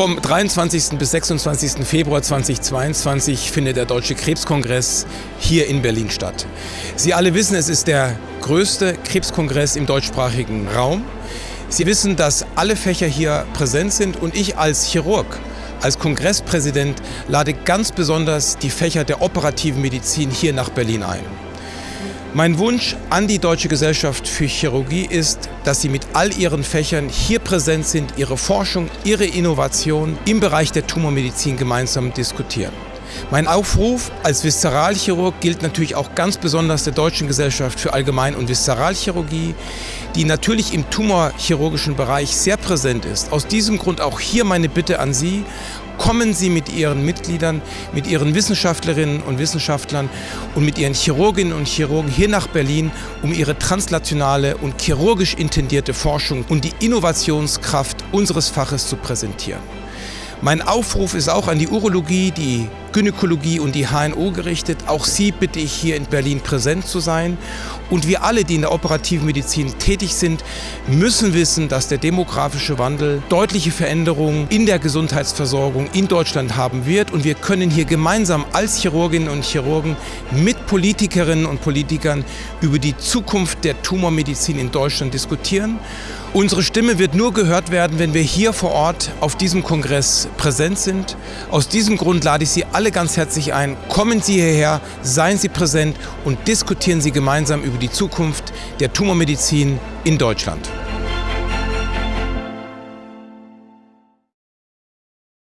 Vom 23. bis 26. Februar 2022 findet der Deutsche Krebskongress hier in Berlin statt. Sie alle wissen, es ist der größte Krebskongress im deutschsprachigen Raum. Sie wissen, dass alle Fächer hier präsent sind und ich als Chirurg, als Kongresspräsident lade ganz besonders die Fächer der operativen Medizin hier nach Berlin ein. Mein Wunsch an die Deutsche Gesellschaft für Chirurgie ist, dass sie mit all ihren Fächern hier präsent sind, ihre Forschung, ihre Innovation im Bereich der Tumormedizin gemeinsam diskutieren. Mein Aufruf als Viszeralchirurg gilt natürlich auch ganz besonders der Deutschen Gesellschaft für Allgemein- und Viszeralchirurgie, die natürlich im tumorchirurgischen Bereich sehr präsent ist. Aus diesem Grund auch hier meine Bitte an Sie, kommen Sie mit Ihren Mitgliedern, mit Ihren Wissenschaftlerinnen und Wissenschaftlern und mit Ihren Chirurginnen und Chirurgen hier nach Berlin, um Ihre translationale und chirurgisch intendierte Forschung und die Innovationskraft unseres Faches zu präsentieren. Mein Aufruf ist auch an die Urologie, die Gynäkologie und die HNO gerichtet. Auch Sie bitte ich hier in Berlin präsent zu sein. Und wir alle, die in der operativen Medizin tätig sind, müssen wissen, dass der demografische Wandel deutliche Veränderungen in der Gesundheitsversorgung in Deutschland haben wird. Und wir können hier gemeinsam als Chirurginnen und Chirurgen mit Politikerinnen und Politikern über die Zukunft der Tumormedizin in Deutschland diskutieren. Unsere Stimme wird nur gehört werden, wenn wir hier vor Ort auf diesem Kongress präsent sind. Aus diesem Grund lade ich Sie alle ganz herzlich ein. Kommen Sie hierher, seien Sie präsent und diskutieren Sie gemeinsam über die Zukunft der Tumormedizin in Deutschland.